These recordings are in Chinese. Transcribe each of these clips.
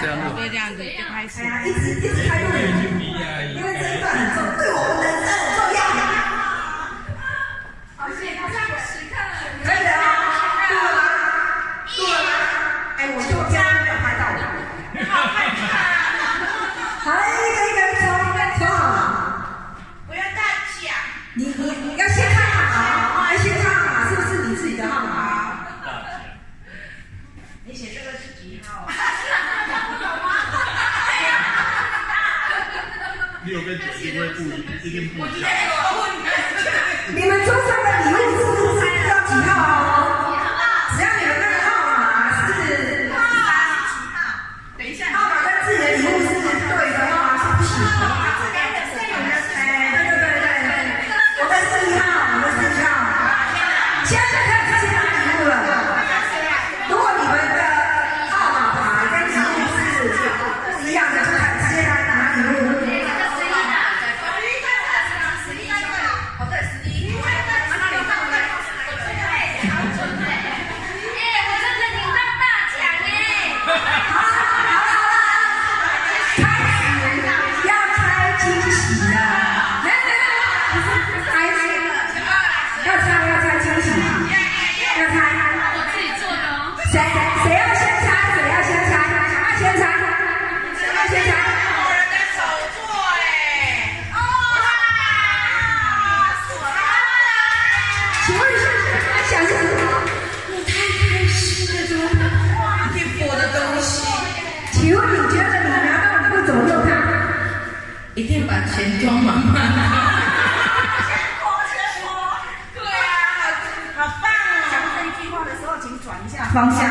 这样录。就这样子就开始。哎呀，一直一直开录，因为这一段很重，对我们人生很重要。好，谢谢大家时刻。可以了啊，录了吗？录了吗？哎，我就这样没有拍到我。好看看。好，一个一个抽，抽好。不要大讲。你你你要先看好，哎，先看好，是不是你自己的号码？你写这个是几号？六跟九一定会不一，一定不一样。请问你觉得你拿到礼物怎么用它？一定把钱装满满。对啊，好棒哦！讲这一句话的时候，请转一下方向。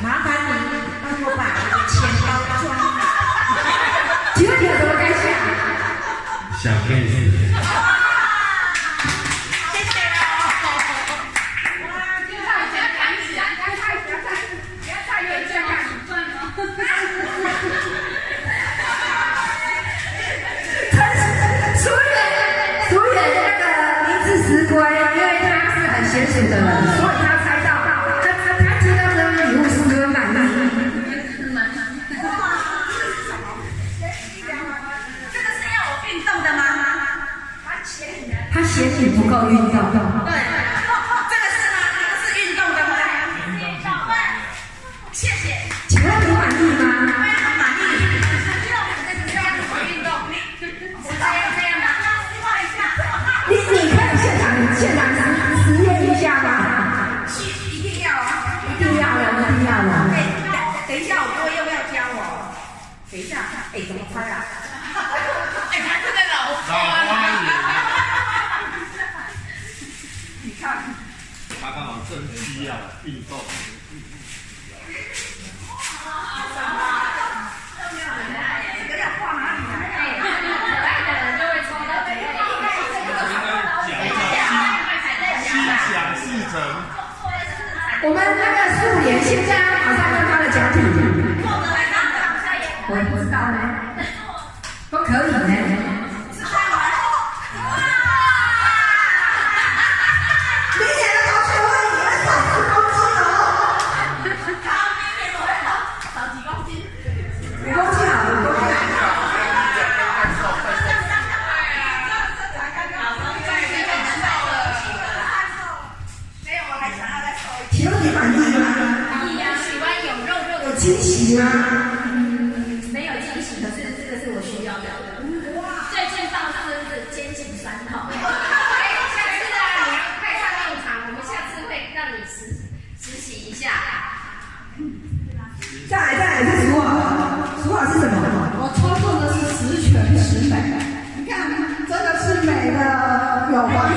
麻烦你帮我把钱包装好。请问你有什么感想？想可以是的人，所以他猜到，他他他接到这个礼物是不是满意？这个是要我运动的吗？他嫌你不够运动。等一下，我哥要不要教我？等一下，哎，怎么拍啊？哎，他真的老老花眼，你看，他刚好正需要运动。这个要画哪里来啊？心想事成，我们那个素颜现在马上让他的奖品，我不知道呢，惊喜吗？没有惊喜，可是这个是我需要的。哇最近放生是肩颈酸痛。哎，下次啊，你要派上用场，我们下次会让你实实习一下。再来再来是数好，数好是什么？我操作的是十全十美，你看，真的是美的有方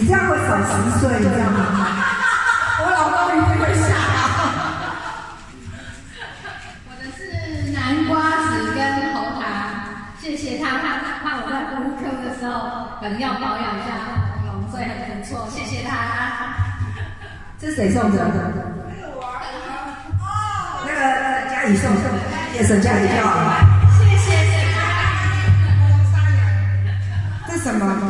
你这样会少十岁，你知道吗？我老公一定会吓到。我的是南瓜子跟红糖，谢谢他，他怕我在妇科的时候可能要保养一下。喉咙，所以很不错，谢谢他。这谁送的？那个嘉怡送的，叶沈嘉怡票。谢谢。这什么？